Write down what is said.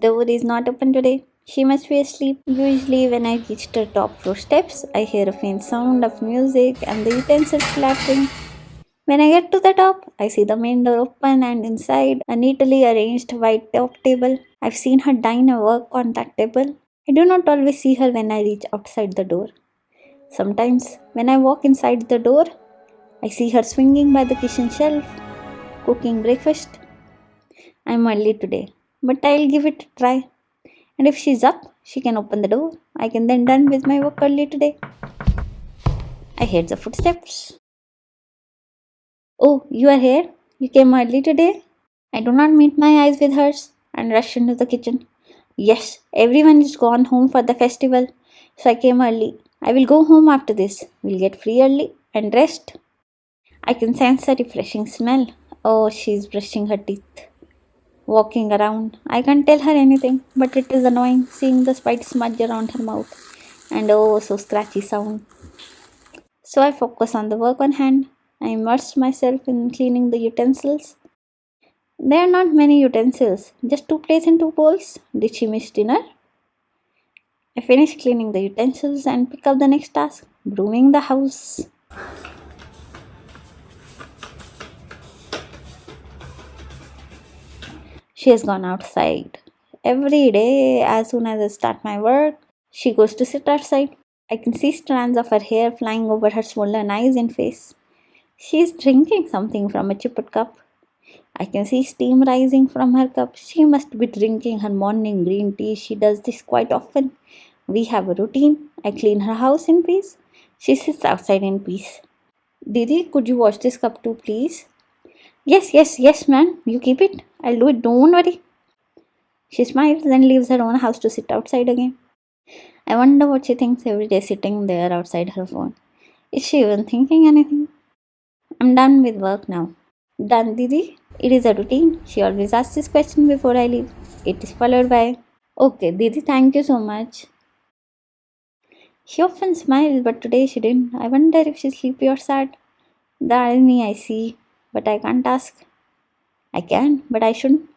door is not open today. She must be asleep. Usually, when I reach the top floor steps, I hear a faint sound of music and the utensils clattering. When I get to the top, I see the main door open and inside a neatly arranged white top table. I've seen her dine and work on that table. I do not always see her when I reach outside the door. Sometimes, when I walk inside the door, I see her swinging by the kitchen shelf, cooking breakfast. I'm early today, but I'll give it a try. And if she's up, she can open the door. I can then done with my work early today. I heard the footsteps. Oh, you are here? You came early today? I do not meet my eyes with hers and rush into the kitchen. Yes, everyone is gone home for the festival, so I came early. I will go home after this. We'll get free early and rest. I can sense a refreshing smell. Oh, she's brushing her teeth, walking around. I can't tell her anything, but it is annoying seeing the white smudge around her mouth and oh, so scratchy sound. So I focus on the work on hand. I immerse myself in cleaning the utensils. There are not many utensils, just two plates and two bowls. Did she miss dinner? I finish cleaning the utensils and pick up the next task brooming the house. She has gone outside. Every day, as soon as I start my work, she goes to sit outside. I can see strands of her hair flying over her swollen eyes and face. She is drinking something from a chipped cup. I can see steam rising from her cup. She must be drinking her morning green tea. She does this quite often. We have a routine. I clean her house in peace. She sits outside in peace. Didi, could you wash this cup too, please? Yes, yes, yes, man. You keep it. I'll do it. Don't worry. She smiles and leaves her own house to sit outside again. I wonder what she thinks every day sitting there outside her phone. Is she even thinking anything? I'm done with work now. Done, Didi? It is a routine. She always asks this question before I leave. It is followed by, Okay, Didi, thank you so much. She often smiles, but today she didn't. I wonder if she's sleepy or sad. That is me, I see, but I can't ask. I can, but I shouldn't.